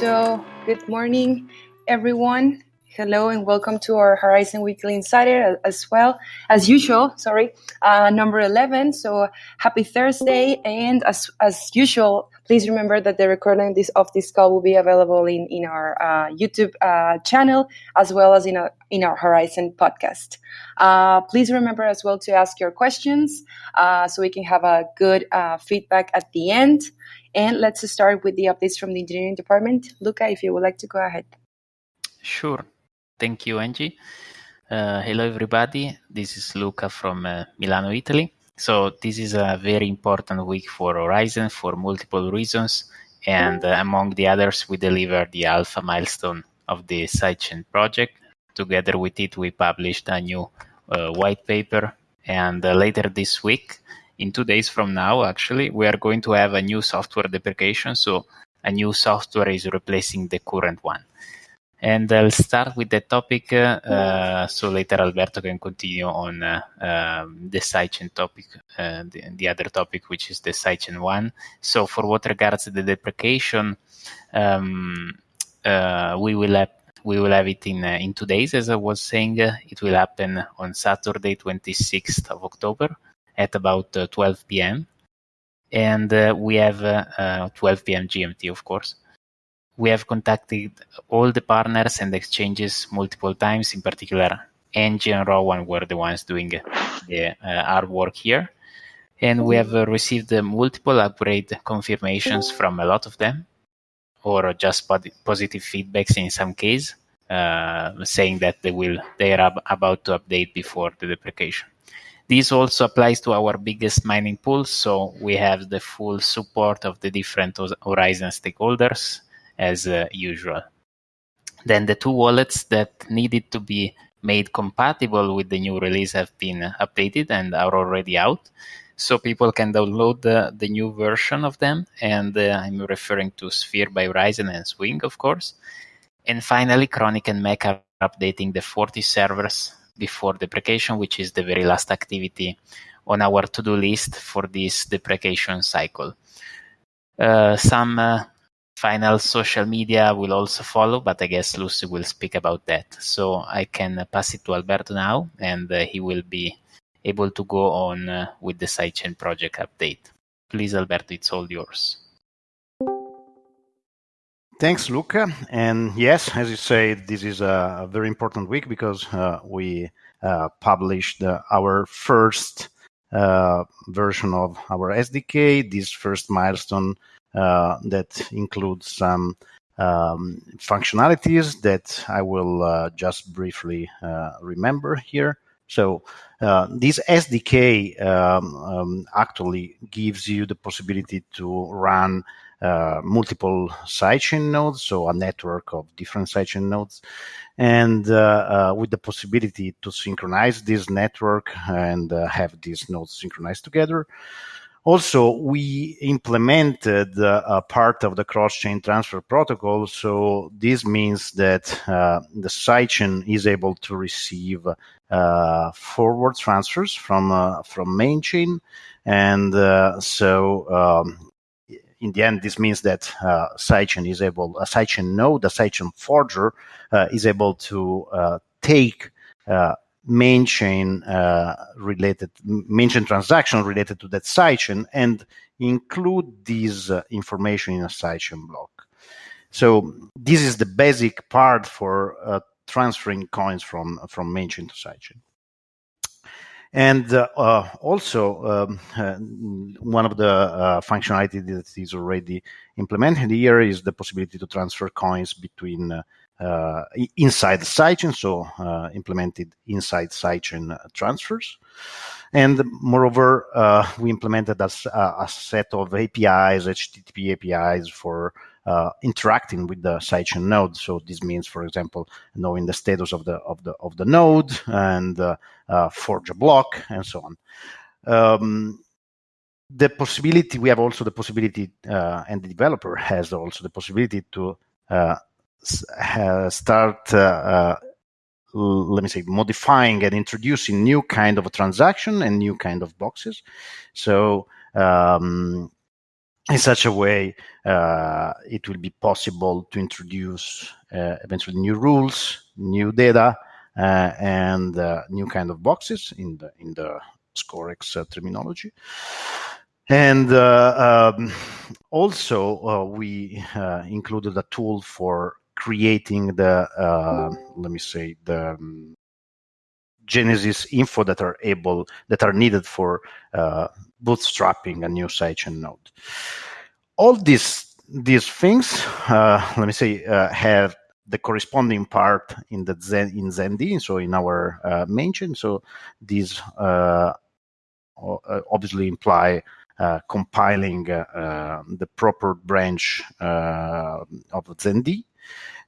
So, good morning, everyone. Hello and welcome to our Horizen Weekly Insider as well as usual. Sorry, uh, number eleven. So happy Thursday, and as as usual, please remember that the recording this of this call will be available in in our uh, YouTube uh, channel as well as in our in our Horizen podcast. Uh, please remember as well to ask your questions uh, so we can have a good uh, feedback at the end. And let's start with the updates from the engineering department. Luca, if you would like to go ahead. Sure. Thank you, Angie. Uh, hello, everybody. This is Luca from Milano, Italy. So this is a very important week for Horizen for multiple reasons. And uh, among the others, we delivered the alpha milestone of the sidechain project. Together with it, we published a new uh, white paper. And uh, later this week, in two days from now, actually, we are going to have a new software deprecation. So a new software is replacing the current one. And I'll start with the topic, uh, so later Alberto can continue on uh, um, the sidechain topic, uh, the, the, other topic, which is the sidechain one. So for what regards the deprecation, um, uh, we will have we will have it in uh, in two days, as I was saying. it will happen on Saturday, 26th of October, at about 12 p.m. And we have 12 p.m. GMT, of course we have contacted all the partners and exchanges multiple times. In particular, Angie and Rowan were the ones doing the uh, hard work here. And we have uh, received uh, multiple upgrade confirmations from a lot of them, or just positive feedbacks in some case, uh, saying that they will they are ab- about to update before the deprecation. This also applies to our biggest mining pools, so we have the full support of the different Horizen stakeholders, as uh, usual. Then the two wallets that needed to be made compatible with the new release have been updated and are already out. So people can download the, the new version of them. And uh, I'm referring to Sphere by Horizen and Swing, of course. And finally, Chronic and Mech are updating the 40 servers before deprecation, which is the very last activity on our to-do list for this deprecation cycle. Uh, some uh, final social media will also follow, but I guess Lucy will speak about that. So I can pass it to Alberto now, and uh, he will be able to go on uh, with the sidechain project update. Please, Alberto, it's all yours. Thanks, Luca. And yes, as you say, this is a, very important week because uh, we uh, published uh, our first uh, version of our SDK, this first milestone that includes some um, functionalities that I will uh, just briefly uh, remember here. So uh, this SDK um, um, actually gives you the possibility to run uh, multiple sidechain nodes, so a network of different sidechain nodes, and uh, with the possibility to synchronize this network and have these nodes synchronized together. Also, we implemented uh, a part of the cross-chain transfer protocol. So this means that uh, the sidechain is able to receive uh, forward transfers from uh, from main chain, and uh, so um, in the end, this means that uh, sidechain is able, a sidechain node, a sidechain forger, uh, is able to take main chain uh, related main chain transaction related to that sidechain and include this uh, information in a sidechain block. So this is the basic part for uh, transferring coins from from main chain to sidechain. And uh, uh, also, um, uh, one of the functionality that is already implemented here is the possibility to transfer coins between inside the sidechain, so uh, implemented inside sidechain transfers. And moreover, uh, we implemented a, a, set of APIs, HTTP APIs for uh, interacting with the sidechain node. So this means, for example, knowing the status of the of the of the node and uh, uh, forge a block and so on. Um, the possibility we have also the possibility, and the developer has also the possibility to start uh, uh, let me say modifying and introducing new kind of a transaction and new kind of boxes so um, in such a way, uh, it will be possible to introduce uh, eventually new rules, new data, uh, and uh, new kind of boxes in the in the Scorex uh, terminology. And uh, um, also, we included a tool for creating the let me say the um, Genesis info that are able that are needed for uh, bootstrapping a new sidechain node. All these these things, uh, let me say, uh, have the corresponding part in the Zen, in ZenD, so in our uh, main chain. So these uh, uh, obviously imply compiling the proper branch of ZenD,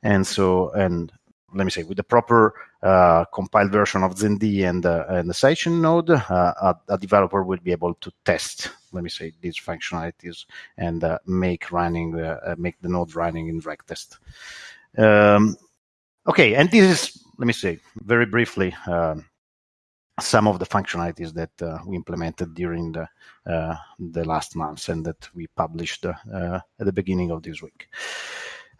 and so and let me say, with the proper uh, compiled version of ZenD and, uh, and the sidechain node, uh, a, a, developer will be able to test, let me say, these functionalities and uh, make running, uh, uh, make the node running in reg test. Um, okay, and this is, let me say, very briefly, um, some of the functionalities that we implemented during the the last months and that we published at the beginning of this week.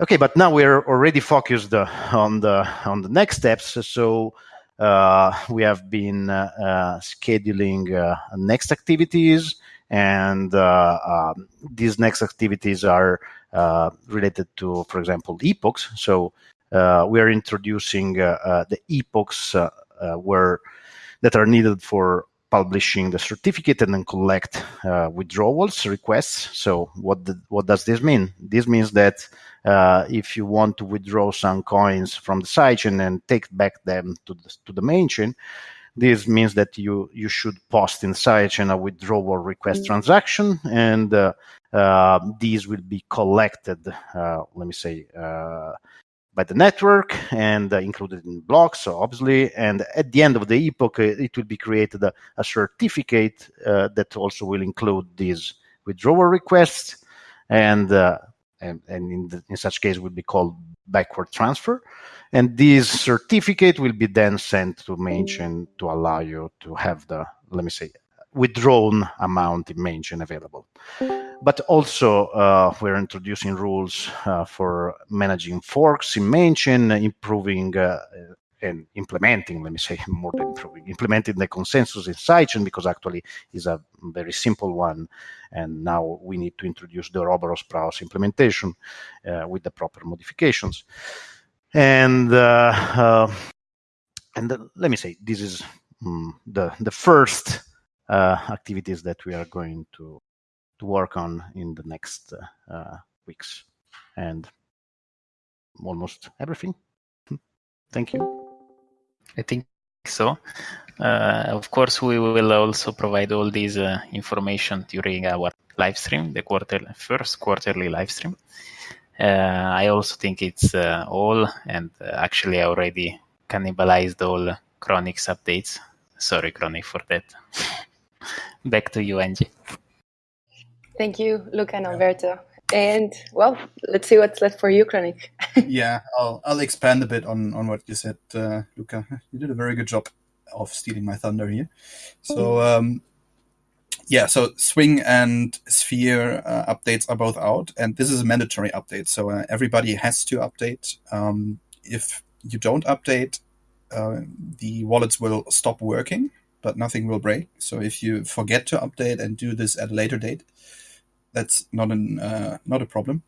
Okay, but now we're already focused uh, on the on the next steps. So uh, we have been uh, uh scheduling uh, next activities, and um, these next activities are related to, for example, epochs. So we are introducing the epochs where that are needed for publishing the certificate and then collect withdrawals requests. So what the, what does this mean? This means that uh, if you want to withdraw some coins from the sidechain and take back them to the, to the main chain, this means that you you should post in sidechain a withdrawal request mm. transaction, and uh, uh, these will be collected. Uh, let me say uh, by the network and uh, included in blocks, so obviously. And at the end of the epoch, it will be created a, a certificate uh, that also will include these withdrawal requests, and uh, and, and in, the, in such case would be called backward transfer. And this certificate will be then sent to mainchain to allow you to have the let me say withdrawn amount in mainchain available but also uh, we're introducing rules uh, for managing forks in mainchain, improving uh, and implementing, let me say more than improving, implementing the consensus in sidechain because actually is a very simple one. And now we need to introduce the Ouroboros Praos implementation uh, with the proper modifications. And uh, uh, and let me say this is um, the the first activities that we are going to to work on in the next uh, uh, weeks and almost everything. Thank you. I think so. Uh, of course, we will also provide all this uh, information during our live stream, the quarter first quarterly live stream. Uh, I also think it's uh, all, and actually, I already cannibalized all Chronix updates. Sorry, Chronic, for that. Back to you, Angie. Thank you, Luca and Alberto. And well, let's see what's left for you, Chronic. yeah, I'll I'll expand a bit on on what you said, uh, Luca. You did a very good job of stealing my thunder here. So mm. um, yeah, so Swing and Sphere uh, updates are both out, and this is a mandatory update. So uh, everybody has to update. Um, if you don't update, uh, the wallets will stop working, but nothing will break. So if you forget to update and do this at a later date, that's not an uh, not a problem.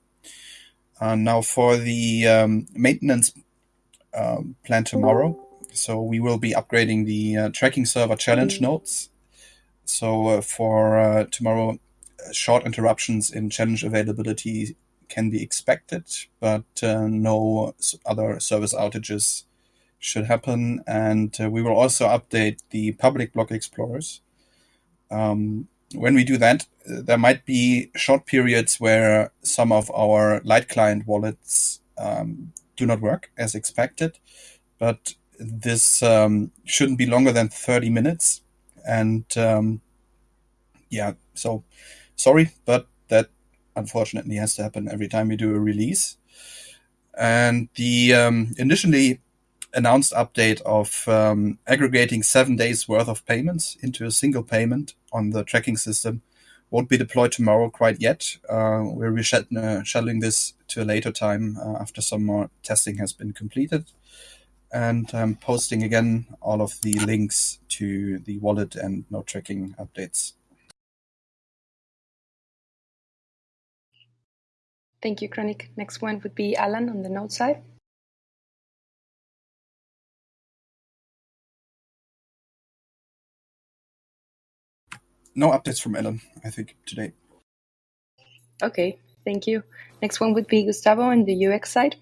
Uh, now for the um, maintenance um, plan tomorrow, so we will be upgrading the uh, tracking server challenge nodes. So uh, for uh, tomorrow, uh, short interruptions in challenge availability can be expected, but no other service outages should happen. And we will also update the public block explorers. Um, when we do that, there might be short periods where some of our light client wallets um, do not work as expected, but this um, shouldn't be longer than 30 minutes. And um, yeah, so sorry, but that unfortunately has to happen every time we do a release. And the um, initially announced update of um, aggregating seven days worth of payments into a single payment on the tracking system won't be deployed tomorrow quite yet. Uh, we're rescheduling this to a later time uh, after some more testing has been completed. And I'm posting again all of the links to the wallet and node tracking updates. Thank you, Chronic. Next one would be Alan on the node side. No updates from Ellen, I think, today. Okay, thank you. Next one would be Gustavo on the UX side.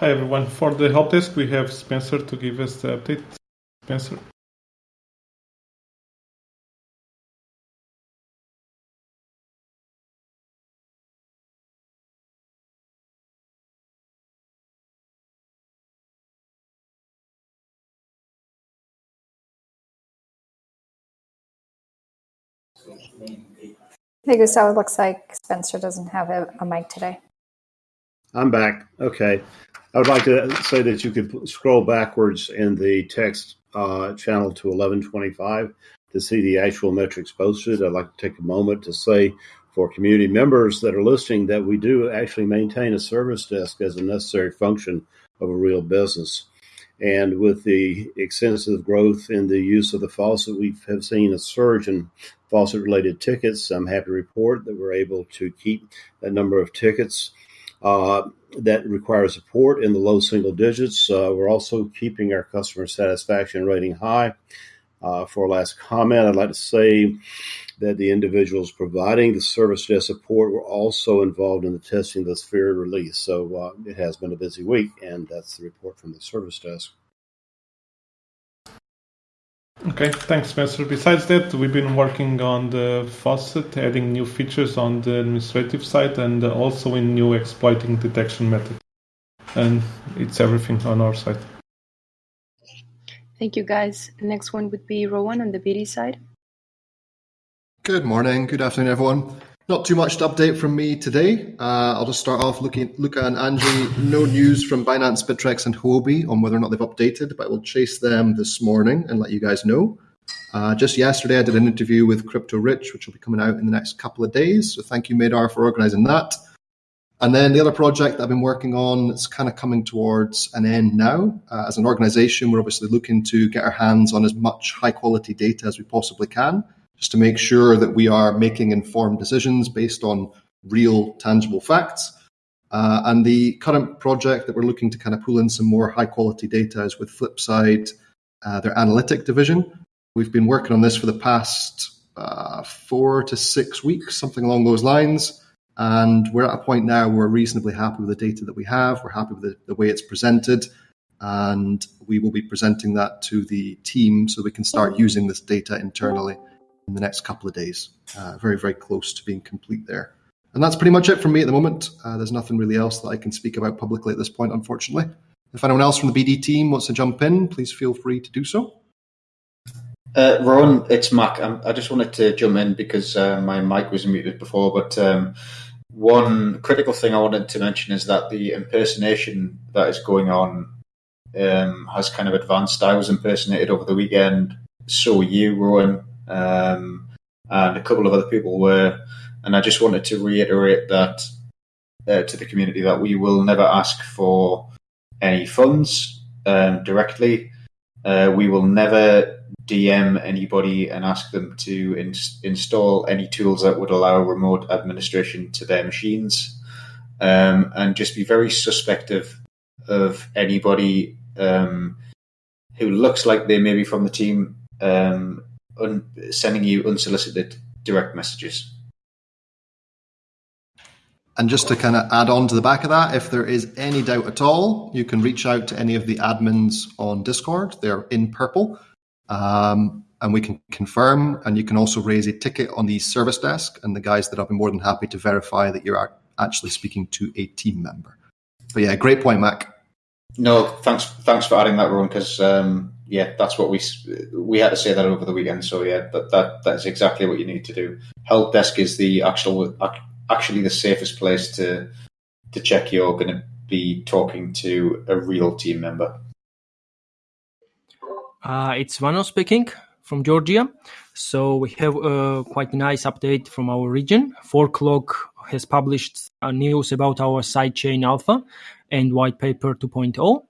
Hi everyone. For the help desk, we have Spencer to give us the update. Spencer. Hey, Gustavo, it looks like Spencer doesn't have a, a mic today. I'm back. Okay. I would like to say that you could scroll backwards in the text uh, channel to 1125 to see the actual metrics posted. I'd like to take a moment to say for community members that are listening that we do actually maintain a service desk as a necessary function of a real business. And with the extensive growth in the use of the faucet, we have seen a surge in faucet related tickets. I'm happy to report that we're able to keep that number of tickets uh, that require support in the low single digits. Uh, we're also keeping our customer satisfaction rating high. Uh, for a last comment, I'd like to say that the individuals providing the service desk support were also involved in the testing of the Sphere release. So uh, it has been a busy week, and that's the report from the service desk. Okay, thanks, Spencer. Besides that, we've been working on the faucet, adding new features on the administrative side and also in new exploiting detection method. And it's everything on our side. Thank you, guys. Next one would be Rowan on the BD side. Good morning, good afternoon, everyone. Not too much to update from me today. Uh, I'll just start off looking Luca and Angie. No news from Binance, Bittrex, and Huobi on whether or not they've updated, but we'll chase them this morning and let you guys know. Uh, just yesterday, I did an interview with Crypto Rich, which will be coming out in the next couple of days. So thank you, Madar, for organizing that. And then the other project that I've been working on is kind of coming towards an end now. Uh, as an organization, we're obviously looking to get our hands on as much high quality data as we possibly can just to make sure that we are making informed decisions based on real, tangible facts. Uh, and the current project that we're looking to kind of pull in some more high quality data is with Flipside, uh, their analytic division. We've been working on this for the past uh, four to six weeks, something along those lines. And we're at a point now where we're reasonably happy with the data that we have. We're happy with the, the way it's presented. And we will be presenting that to the team so we can start using this data internally in the next couple of days. Uh, very, very close to being complete there. And that's pretty much it from me at the moment. Uh, there's nothing really else that I can speak about publicly at this point, unfortunately. If anyone else from the BD team wants to jump in, please feel free to do so. Uh, Ron, it's Mac. Um, I just wanted to jump in because uh, my mic was muted before. But um, one critical thing I wanted to mention is that the impersonation that is going on um, has kind of advanced. I was impersonated over the weekend. So you, Rowan, um, and a couple of other people were. And I just wanted to reiterate that uh, to the community that we will never ask for any funds um, directly. Uh, we will never DM anybody and ask them to in- install any tools that would allow remote administration to their machines. Um, and just be very suspect of, of anybody um, who looks like they may be from the team um, un- sending you unsolicited direct messages. And just to kind of add on to the back of that, if there is any doubt at all, you can reach out to any of the admins on Discord. They're in purple. Um, and we can confirm. And you can also raise a ticket on the service desk, and the guys that I'll be more than happy to verify that you're actually speaking to a team member. But yeah, great point, Mac. No, thanks, thanks for adding that, Ron. Because um, yeah, that's what we we had to say that over the weekend. So yeah, that that that is exactly what you need to do. Help desk is the actual actually the safest place to to check you're going to be talking to a real team member. Uh, it's Vano speaking from Georgia. So we have a quite nice update from our region. Forklog has published news about our sidechain alpha and white paper 2.0.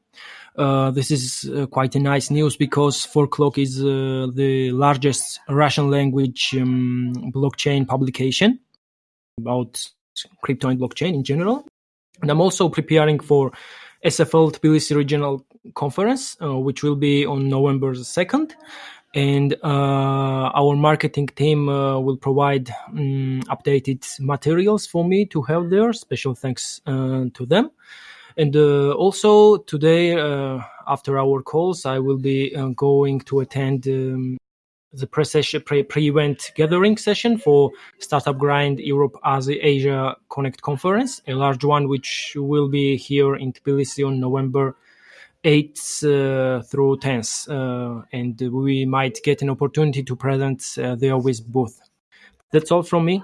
Uh, this is uh, quite a nice news because Forklog is uh, the largest Russian language um, blockchain publication about crypto and blockchain in general. And I'm also preparing for SFL Tbilisi Regional Conference, uh, which will be on November 2nd. And uh, our marketing team uh, will provide um, updated materials for me to have there. Special thanks to them. And uh, also today, uh, after our calls, I will be uh, going to attend um, the pre-session, pre-event gathering session for Startup Grind Europe as Asia Connect conference, a large one which will be here in Tbilisi on November 8th uh, through 10th, uh, and we might get an opportunity to present uh, there with both. That's all from me.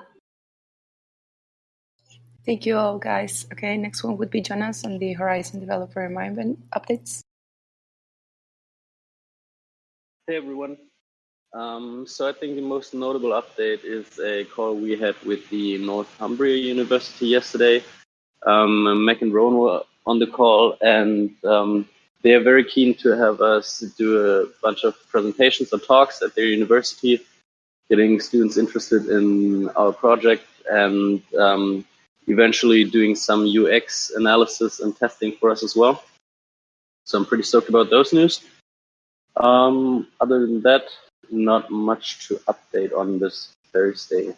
Thank you all, guys. Okay, next one would be Jonas on the Horizen Developer Environment updates. Hey, everyone. Um, so I think the most notable update is a call we had with the Northumbria University yesterday. Um, Mac and Rowan were on the call, and um, they are very keen to have us do a bunch of presentations or talks at their university, getting students interested in our project and um, eventually doing some UX analysis and testing for us as well. So I'm pretty stoked about those news. Um, other than that, not much to update on this Thursday.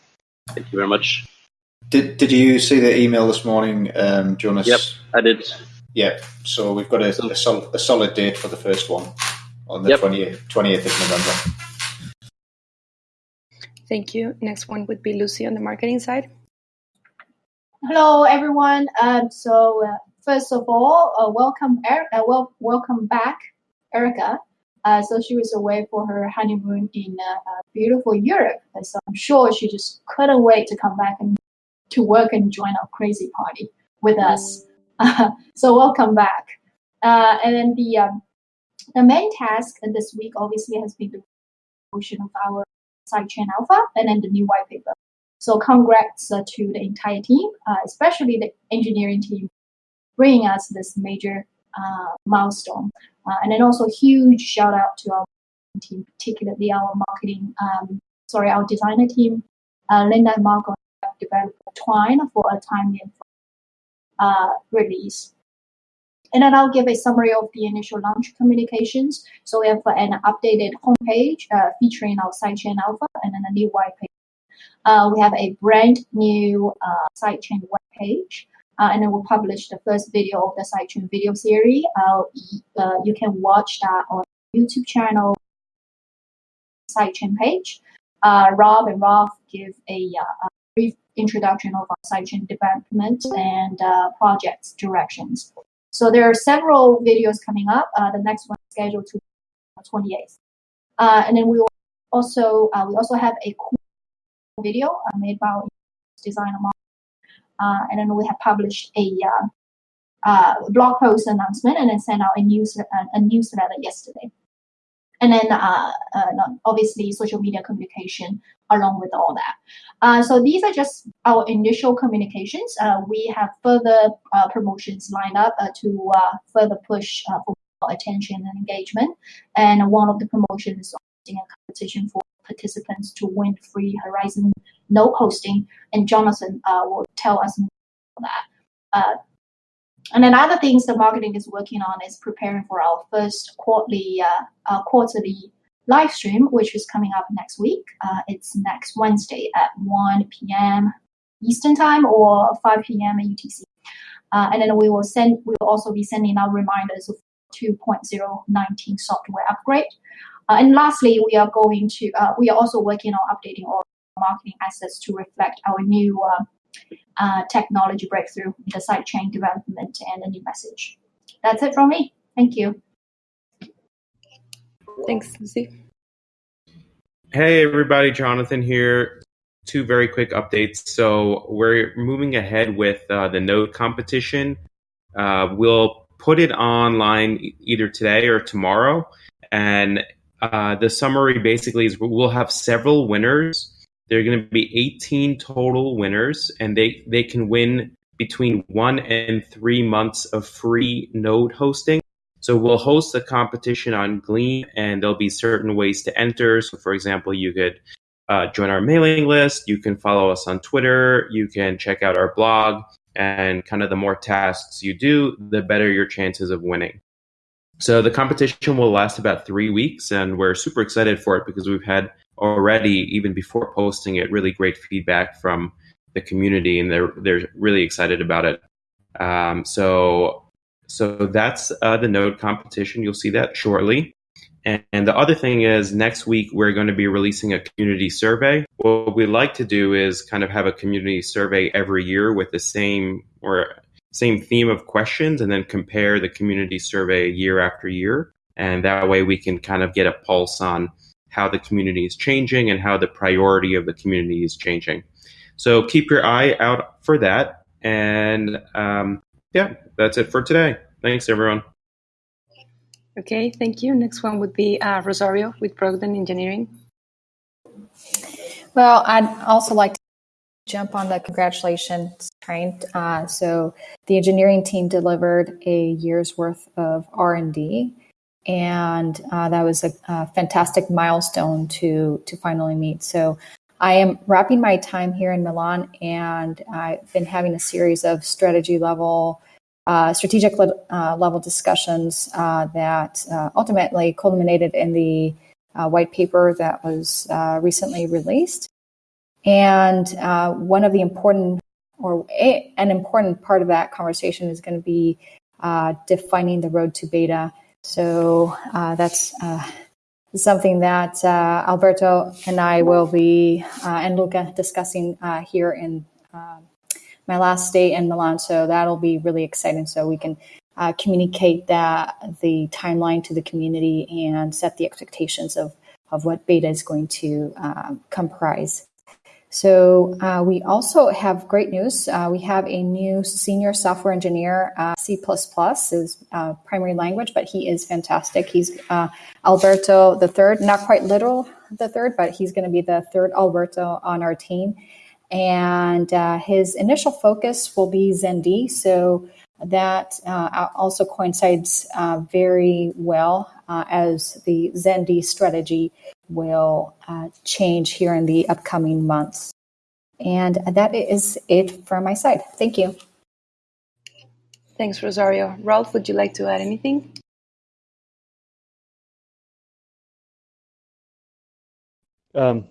Thank you very much. Did Did you see the email this morning, um, Jonas? Yep, I did. Yeah, so we've got a, a, sol- a solid date for the first one on the yep. 20th, 20th of November. Thank you. Next one would be Lucy on the marketing side. Hello, everyone. Um, so uh, first of all, uh, welcome, er- uh, wel- welcome back, Erica. Uh, so she was away for her honeymoon in uh, uh, beautiful Europe. So I'm sure she just couldn't wait to come back and to work and join our crazy party with us. so welcome back. and then the um, the main task this week obviously has been the promotion of our sidechain alpha and then the new white paper. So congrats uh, to the entire team, uh, especially the engineering team, bringing us this major uh, milestone. Uh, and then also a huge shout out to our team, particularly our marketing, um, sorry, our designer team, uh, Linda and Marco developer Twine for a timely uh, release. And then I'll give a summary of the initial launch communications. So we have an updated homepage featuring our sidechain alpha and then a new white paper uh, we have a brand new uh, sidechain webpage. Uh, and then we'll publish the first video of the sidechain video series. Uh, uh, you can watch that on YouTube channel sidechain page. Uh, Rob and Rolf give a, a, brief introduction of our sidechain development and projects directions. So there are several videos coming up. the next one is scheduled to 28th. and then we also we also have a cool video uh, made by designer uh, Uh, and then we have published a uh, uh, blog post announcement and then sent out a news uh, a newsletter yesterday. And then uh, uh obviously social media communication along with all that. so these are just our initial communications. we have further promotions lined up to further push for attention and engagement. And one of the promotions is a competition for participants to win free Horizen node hosting, and Jonathan uh, will tell us more about that. Uh, and then other things the marketing is working on is preparing for our first quarterly uh, uh quarterly live stream, which is coming up next week. Uh, it's next Wednesday at 1 p.m. Eastern time or 5 p.m. UTC. Uh, and then we will send. We will also be sending out reminders of 2.019 software upgrade. Uh, and lastly, we are going to, uh, we are also working on updating all marketing assets to reflect our new uh, uh, technology breakthrough, the sidechain development, and a new message. That's it from me. Thank you. Thanks, Lucy. Hey, everybody. Jonathan here. Two very quick updates. So, we're moving ahead with uh, the node competition. Uh, we'll put it online either today or tomorrow. And uh, the summary basically is we'll have several winners. There are going to be 18 total winners, and they, they can win between one and three months of free node hosting. So we'll host a competition on Gleam, and there'll be certain ways to enter. So, for example, you could uh, join our mailing list. You can follow us on Twitter. You can check out our blog. And kind of the more tasks you do, the better your chances of winning. So the competition will last about three weeks, and we're super excited for it because we've had already, even before posting it, really great feedback from the community, and they're they're really excited about it. Um, so so that's uh, the node competition. You'll see that shortly. And, and the other thing is, next week we're going to be releasing a community survey. What we like to do is kind of have a community survey every year with the same or same theme of questions, and then compare the community survey year after year. And that way we can kind of get a pulse on how the community is changing and how the priority of the community is changing. So keep your eye out for that. And um, yeah, that's it for today. Thanks, everyone. Okay, thank you. Next one would be uh, Rosario with Brogden Engineering. Well, I'd also like to jump on the congratulations train. Uh, so the engineering team delivered a year's worth of R&D, and uh, that was a, a, fantastic milestone to to finally meet. So I am wrapping my time here in Milan, and I've been having a series of strategy level uh, strategic le- uh, level discussions uh, that uh, ultimately culminated in the white paper that was recently released. And uh, one of the important, or a, an important part of that conversation is going to be uh, defining the road to beta. So uh, that's something that Alberto and I will be, and Luca, discussing here in um, my last day in Milan. So that'll be really exciting. So we can uh, communicate that the timeline to the community and set the expectations of of what beta is going to uh, comprise. So uh, we also have great news. Uh, we have a new senior software engineer. Uh, C++ is uh, primary language, but he is fantastic. He's uh, Alberto the third, not quite literal the third, but he's going to be the third Alberto on our team and uh, his initial focus will be ZenD. So that also coincides very well as the ZenD strategy will uh, change here in the upcoming months. And that is it from my side. Thank you. Thanks, Rosario. Rolf, would you like to add anything? Um,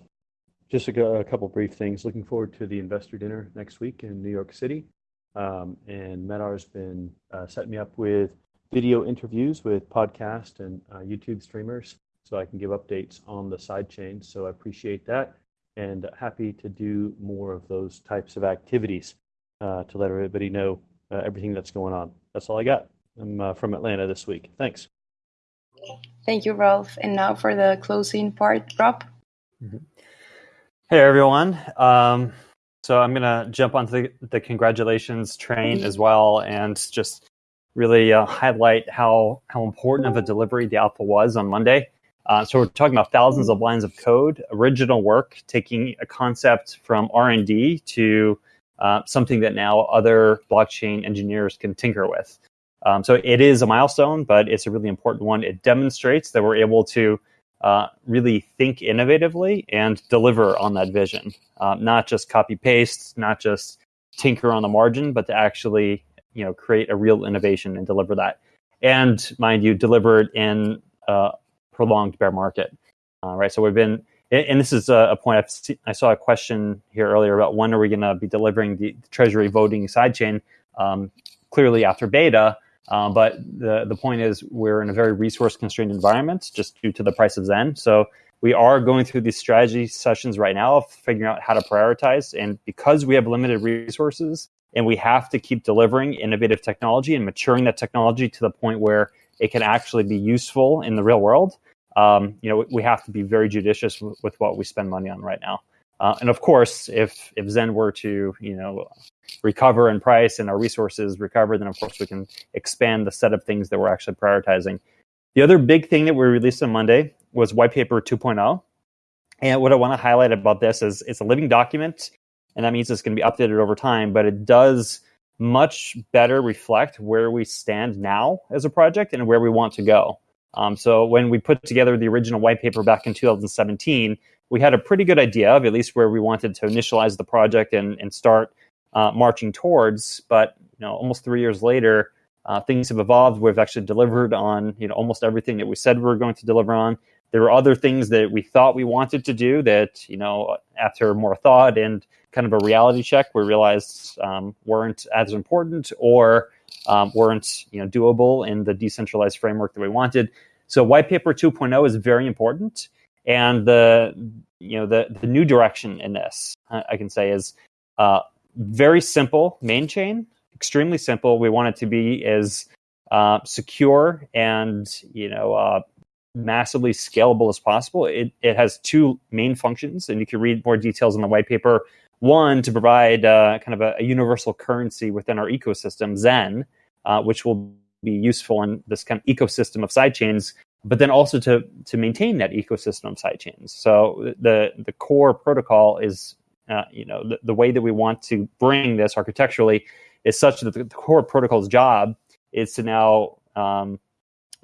just a, a couple brief things. Looking forward to the investor dinner next week in New York City. Um, and Medar's been uh, setting me up with video interviews with podcast and uh, YouTube streamers so I can give updates on the sidechain. So I appreciate that and happy to do more of those types of activities uh, to let everybody know uh, everything that's going on. That's all I got. I'm uh, from Atlanta this week. Thanks. Thank you, Rolf. And now for the closing part, Rob. Mm-hmm. Hey everyone. Um, so I'm gonna jump onto the, the congratulations train as well, and just really uh, highlight how how important of a delivery the alpha was on Monday. Uh, so we're talking about thousands of lines of code, original work, taking a concept from R and D to uh, something that now other blockchain engineers can tinker with. Um, so it is a milestone, but it's a really important one. It demonstrates that we're able to uh, really think innovatively and deliver on that vision. Um, not just copy paste, not just tinker on the margin, but to actually you know create a real innovation and deliver that. And mind you, deliver it in a prolonged bear market. Uh, right. So we've been, and this is a, point I've seen, I saw a question here earlier about when are we going to be delivering the Treasury voting sidechain. Um, clearly after beta, um, but the, the point is, we're in a very resource constrained environment just due to the price of Zen. So we are going through these strategy sessions right now of figuring out how to prioritize. And because we have limited resources and we have to keep delivering innovative technology and maturing that technology to the point where it can actually be useful in the real world, um, you know, we have to be very judicious with what we spend money on right now. Uh, and of course, if if Zen were to you know recover in price and our resources recover, then of course we can expand the set of things that we're actually prioritizing. The other big thing that we released on Monday was white paper 2.0. And what I want to highlight about this is it's a living document, and that means it's going to be updated over time, but it does much better reflect where we stand now as a project and where we want to go. Um, so when we put together the original white paper back in 2017, we had a pretty good idea of at least where we wanted to initialize the project and, and start uh, marching towards. But you know, almost three years later, uh, things have evolved. We've actually delivered on you know almost everything that we said we were going to deliver on. There were other things that we thought we wanted to do that you know after more thought and kind of a reality check, we realized um, weren't as important or um, weren't you know doable in the decentralized framework that we wanted. So white paper 2.0 is very important, and the you know the the new direction in this I can say is uh, very simple main chain, extremely simple. We want it to be as uh, secure and you know uh, massively scalable as possible. It it has two main functions, and you can read more details in the white paper. One to provide uh, kind of a, a, universal currency within our ecosystem, Zen, uh, which will be useful in this kind of ecosystem of sidechains but then also to to maintain that ecosystem of sidechains. So the the core protocol is uh, you know the, the way that we want to bring this architecturally is such that the, core protocol's job is to now um,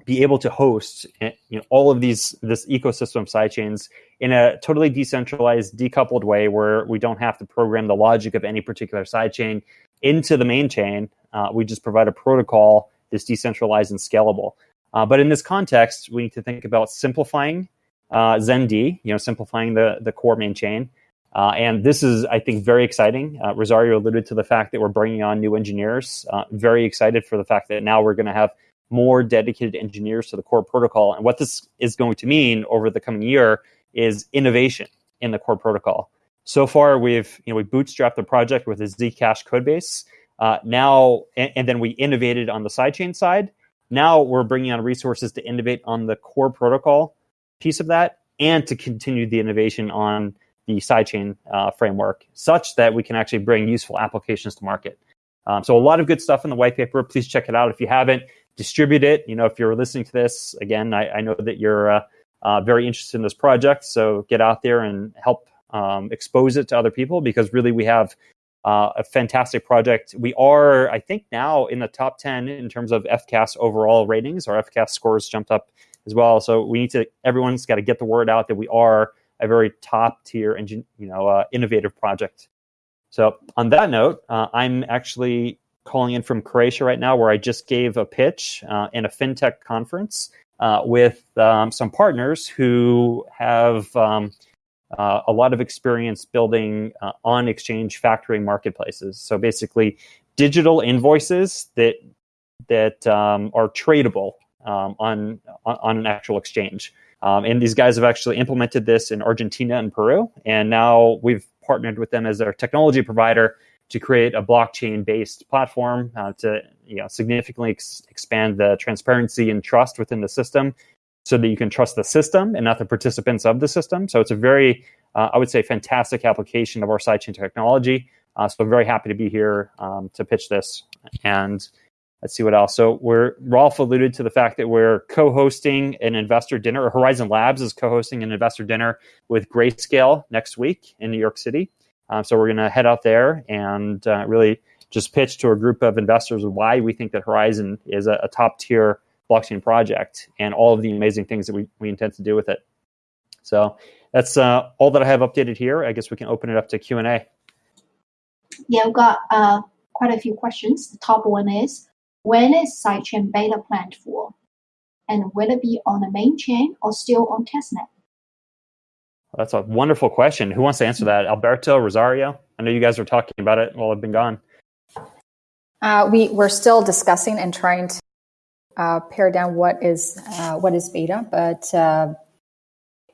be able to host eh, you know all of these this ecosystem of sidechains in a totally decentralized decoupled way where we don't have to program the logic of any particular sidechain into the main chain uh, we just provide a protocol that's decentralized and scalable uh, but in this context, we need to think about simplifying uh, ZenD, you know, simplifying the, the core main chain. Uh, and this is, I think, very exciting. Uh, Rosario alluded to the fact that we're bringing on new engineers. Uh, very excited for the fact that now we're going to have more dedicated engineers to the core protocol. And what this is going to mean over the coming year is innovation in the core protocol. So far, we've you know we bootstrapped the project with a Zcash codebase. Uh, now, and, and then we innovated on the sidechain side now we're bringing on resources to innovate on the core protocol piece of that and to continue the innovation on the sidechain uh, framework such that we can actually bring useful applications to market. Um, so a lot of good stuff in the white paper. Please check it out. If you haven't, distribute it. You know, if you're listening to this, again, I, I know that you're uh, uh, very interested in this project. So get out there and help um, expose it to other people because really we have uh, a fantastic project. We are, I think, now in the top 10 in terms of FCAS overall ratings. Our FCAS scores jumped up as well. So we need to, everyone's got to get the word out that we are a very top tier, you know, uh, innovative project. So on that note, uh, I'm actually calling in from Croatia right now, where I just gave a pitch uh, in a fintech conference uh, with um, some partners who have. Um, uh, a lot of experience building uh, on exchange factoring marketplaces. So basically, digital invoices that that um, are tradable um, on, on, an actual exchange. Um, and these guys have actually implemented this in Argentina and Peru, and now we've partnered with them as their technology provider to create a blockchain-based platform uh, to you know, significantly ex- expand the transparency and trust within the system so that you can trust the system and not the participants of the system. So it's a very, uh, I would say, fantastic application of our sidechain technology. Uh, so I'm very happy to be here um, to pitch this. And let's see what else. So we're Rolf alluded to the fact that we're co-hosting an investor dinner. Or Horizen Labs is co-hosting an investor dinner with Grayscale next week in New York City. Um, so we're going to head out there and uh, really just pitch to a group of investors why we think that Horizen is a, a top tier blockchain project and all of the amazing things that we, we intend to do with it. So that's uh, all that I have updated here. I guess we can open it up to Q&A. Yeah, we've got uh, quite a few questions. The top one is, when is sidechain beta planned for? And will it be on the main chain or still on testnet? That's a wonderful question. Who wants to answer that? Alberto, Rosario? I know you guys were talking about it while I've been gone. Uh, we, we're still discussing and trying to uh, pare down what is uh, what is beta, but uh,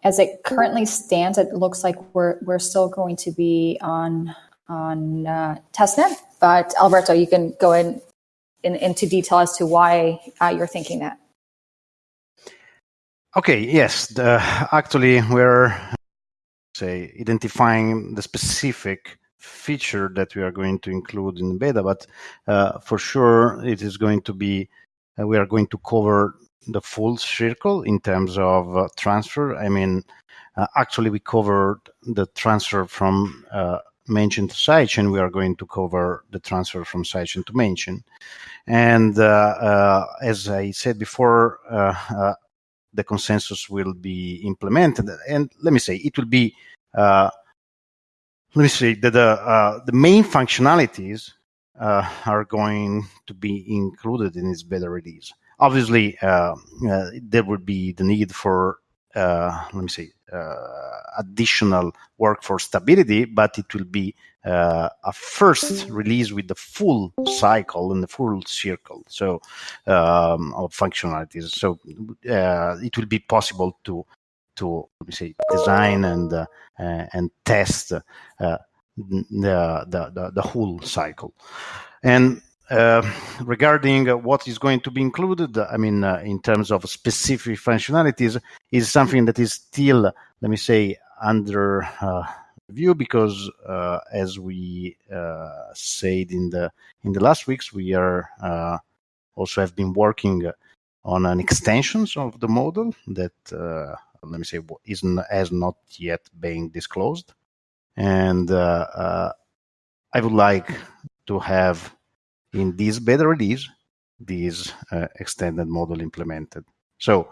as it currently stands, it looks like we're we're still going to be on on uh, testnet. But Alberto, you can go in, in into detail as to why uh, you're thinking that. Okay. Yes. The, actually, we're say identifying the specific feature that we are going to include in the beta, but uh, for sure it is going to be uh, we are going to cover the full circle in terms of uh, transfer. I mean, uh, actually, we covered the transfer from uh, mainchain to sidechain. We are going to cover the transfer from sidechain to mainchain. And uh, uh, as I said before, uh, the consensus will be implemented. And let me say, it will be, let me say that the, the main functionalities are going to be included in this beta release obviously uh, uh, there would be the need for uh, let me say additional work for stability, but it will be uh, a first release with the full cycle and the full circle so um, of functionalities. So uh, it will be possible to to let me say design and uh, and test the, the, the the whole cycle. And uh, regarding uh, what is going to be included, I mean, uh, in terms of specific functionalities, is something that is still, let me say, under uh, review because, uh, as we said in the in the last weeks, we are also have been working on an extensions of the model that, let me say, is has not yet been disclosed, and I would like to have in this beta release this uh, extended model implemented. So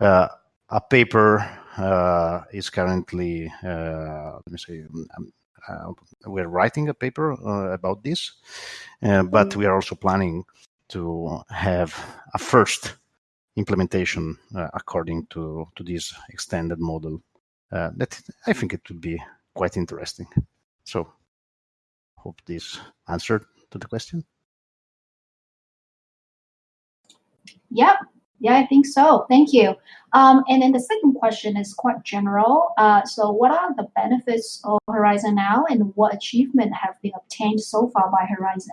uh, a paper uh, is currently, uh, let me say, um, uh, we're writing a paper uh, about this, but we are also planning to have a first implementation according to, to this extended model. that I think it would be quite interesting. So hope this answered to the question. Yep. Yeah, I think so. Thank you. Um, and then the second question is quite general. Uh, so, what are the benefits of Horizen now, and what achievement have been obtained so far by Horizen?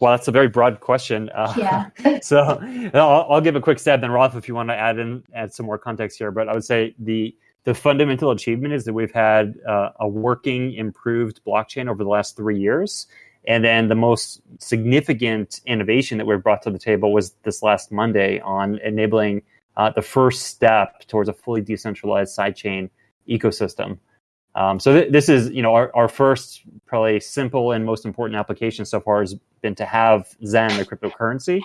Well, that's a very broad question. Uh, yeah. so I'll, I'll, give a quick stab, then Rolf, if you want to add in add some more context here. But I would say the the fundamental achievement is that we've had uh, a working, improved blockchain over the last three years, and then the most significant innovation that we brought to the table was this last Monday on enabling uh, the first step towards a fully decentralized sidechain ecosystem. Um, so th- this is, you know, our, our first probably simple and most important application so far has been to have Zen, the cryptocurrency,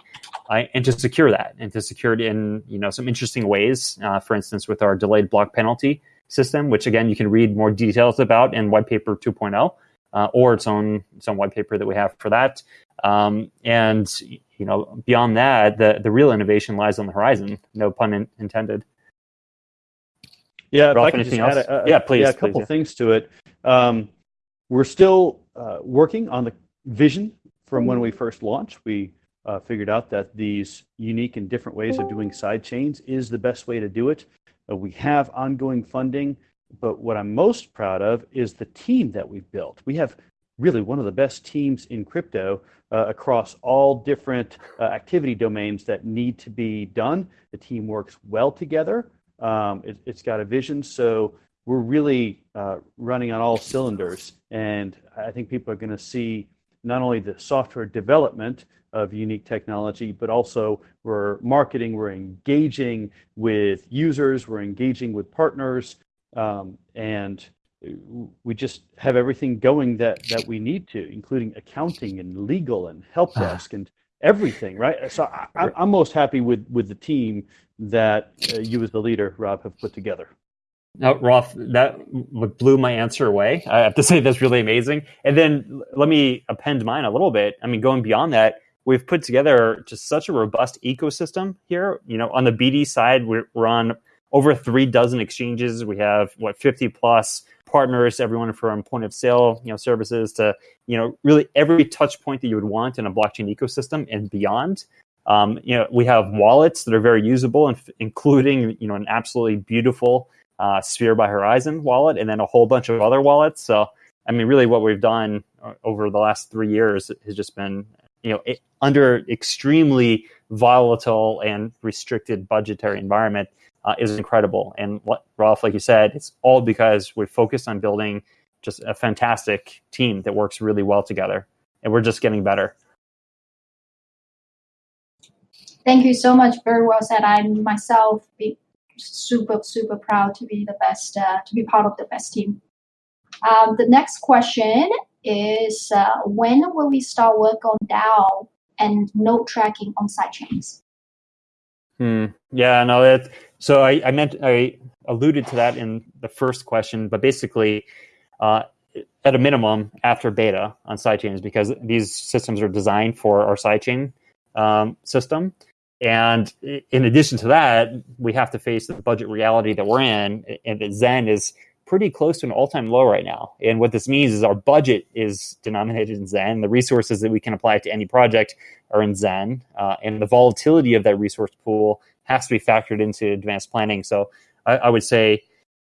uh, and to secure that, and to secure it in, you know, some interesting ways. Uh, for instance, with our delayed block penalty system, which again you can read more details about in white paper 2.0 uh, or its own its own white paper that we have for that. Um, and you know, beyond that, the the real innovation lies on the horizon. No pun in, intended. Yeah, Ralph, if I can just add a, a, yeah, please. Yeah, a couple please, yeah. things to it. Um, we're still uh, working on the vision from when we first launched. We uh, figured out that these unique and different ways of doing side chains is the best way to do it. Uh, we have ongoing funding but what I'm most proud of is the team that we've built. We have really one of the best teams in crypto uh, across all different uh, activity domains that need to be done. The team works well together. Um, it, has got a vision, so we're really uh, running on all cylinders. And I think people are going to see not only the software development of unique technology, but also we're marketing, we're engaging with users, we're engaging with partners, um, and we just have everything going that that we need to, including accounting and legal and help ah. desk and everything, right? So I, am most happy with with the team that uh, you as the leader, Rob, have put together. Now, Rolf, that blew my answer away. I have to say that's really amazing. And then let me append mine a little bit. I mean, going beyond that, we've put together just such a robust ecosystem here. You know, on the BD side, we're, we're on over three dozen exchanges. We have what 50 plus partners, everyone from point of sale, you know, services to, you know, really every touch point that you would want in a blockchain ecosystem and beyond. Um, you know, we have wallets that are very usable, and including, you know, an absolutely beautiful uh, Sphere by Horizen wallet, and then a whole bunch of other wallets. So, I mean, really, what we've done uh, over the last three years has just been, you know, it, under extremely volatile and restricted budgetary environment, uh, is incredible. And what, Rolf, like you said, it's all because we're focused on building just a fantastic team that works really well together, and we're just getting better. Thank you so much. Very well said. I'm myself be super super proud to be the best uh, to be part of the best team. Um, the next question is uh, when will we start work on DAO and node tracking on sidechains? Hmm. Yeah, no, that. So I, I meant I alluded to that in the first question, but basically, uh, at a minimum, after beta on sidechains, because these systems are designed for our sidechain um, system. And in addition to that, we have to face the budget reality that we're in, and that Zen is pretty close to an all-time low right now. And what this means is our budget is denominated in Zen. The resources that we can apply to any project are in Zen, uh, and the volatility of that resource pool has to be factored into advanced planning. So I, I would say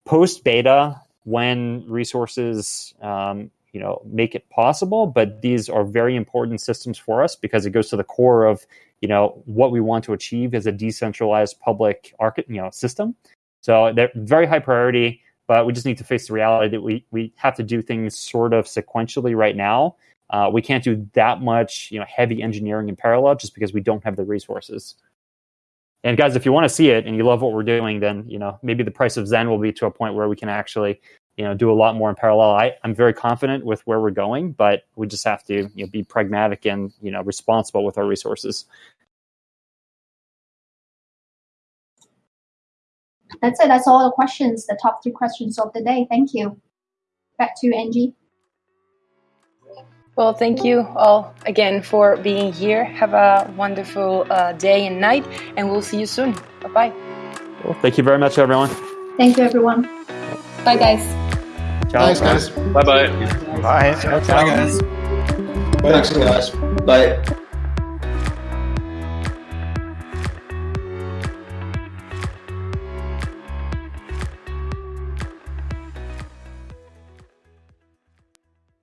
post beta, when resources um, you know make it possible, but these are very important systems for us because it goes to the core of you know what we want to achieve as a decentralized public archi- you know system. So they're very high priority but we just need to face the reality that we we have to do things sort of sequentially right now. Uh, we can't do that much, you know, heavy engineering in parallel just because we don't have the resources. And guys, if you want to see it and you love what we're doing, then you know maybe the price of Zen will be to a point where we can actually, you know, do a lot more in parallel. I, I'm very confident with where we're going, but we just have to you know, be pragmatic and you know responsible with our resources. That's it. That's all the questions, the top three questions of the day. Thank you. Back to you, Angie. Well, thank you all again for being here. Have a wonderful uh, day and night, and we'll see you soon. Bye bye. Well, thank you very much, everyone. Thank you, everyone. Bye, guys. Ciao. Thanks, guys. Bye bye. Bye. Bye, guys. Thanks, guys. Bye.